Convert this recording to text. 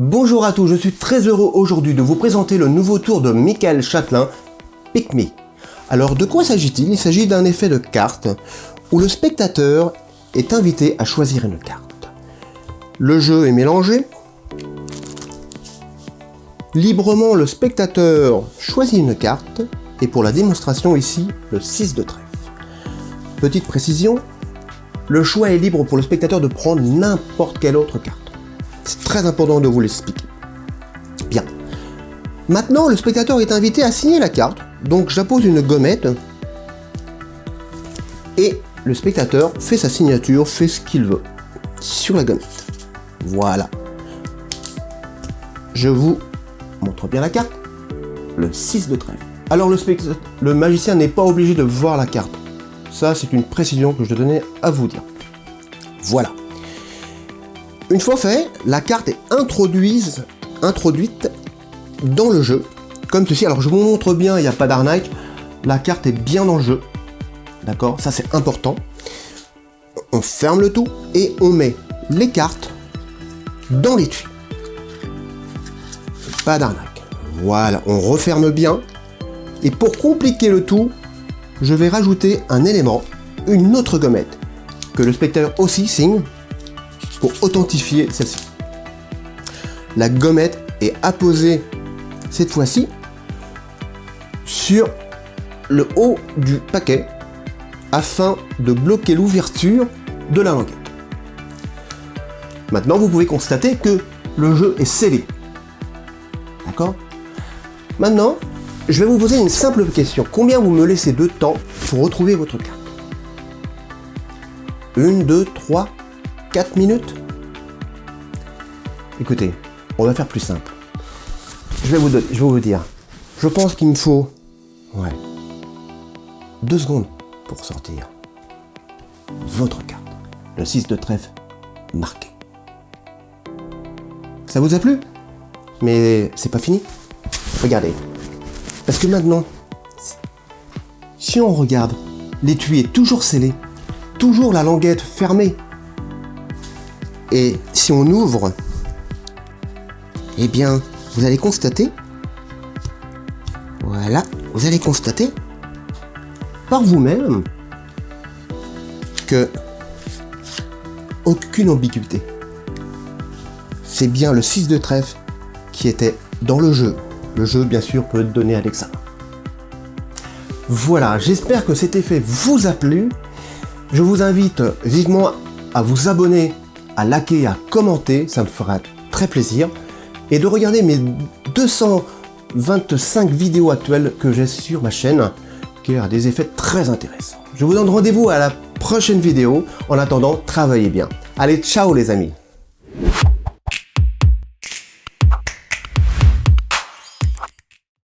Bonjour à tous, je suis très heureux aujourd'hui de vous présenter le nouveau tour de Michael Châtelain, Pick Me. Alors de quoi s'agit-il? Il s'agit d'un effet de carte où le spectateur est invité à choisir une carte. Le jeu est mélangé. Librement, le spectateur choisit une carte et pour la démonstration ici, le 6 de trèfle. Petite précision, le choix est libre pour le spectateur de prendre n'importe quelle autre carte. C'est très important de vous l'expliquer. Bien. Maintenant, le spectateur est invité à signer la carte, donc j'appose une gommette et le spectateur fait sa signature, fait ce qu'il veut sur la gommette. Voilà. Je vous montre bien la carte. Le 6 de trèfle. Alors le, magicien n'est pas obligé de voir la carte. Ça, c'est une précision que je tenais à vous dire. Voilà. Une fois fait, la carte est introduite, dans le jeu, comme ceci. Alors je vous montre bien, il n'y a pas d'arnaque, la carte est bien dans le jeu, d'accord? Ça c'est important. On ferme le tout et on met les cartes dans l'étui. Pas d'arnaque. Voilà, on referme bien. Et pour compliquer le tout, je vais rajouter un élément, une autre gommette, que le spectateur aussi signe pour authentifier celle-ci. La gommette est apposée cette fois-ci sur le haut du paquet afin de bloquer l'ouverture de la languette. Maintenant, vous pouvez constater que le jeu est scellé. D'accord? Maintenant, je vais vous poser une simple question. Combien vous me laissez de temps pour retrouver votre carte? Une, deux, trois, quatre minutes Écoutez, on va faire plus simple. Je vais vous, dire. Je pense qu'il me faut... Ouais. Deux secondes pour sortir votre carte. Le 6 de trèfle marqué. Ça vous a plu? Mais c'est pas fini? Regardez. Parce que maintenant, si on regarde, l'étui est toujours scellé, toujours la languette fermée. Et si on ouvre, eh bien, vous allez constater, voilà, vous allez constater par vous-même que aucune ambiguïté. C'est bien le 6 de trèfle qui était dans le jeu. Le jeu, bien sûr, peut être donné l'examen. Voilà, j'espère que cet effet vous a plu. Je vous invite vivement à vous abonner, à liker, à commenter, ça me fera très plaisir. Et de regarder mes 225 vidéos actuelles que j'ai sur ma chaîne, qui a des effets très intéressants. Je vous donne rendez-vous à la prochaine vidéo. En attendant, travaillez bien. Allez, ciao les amis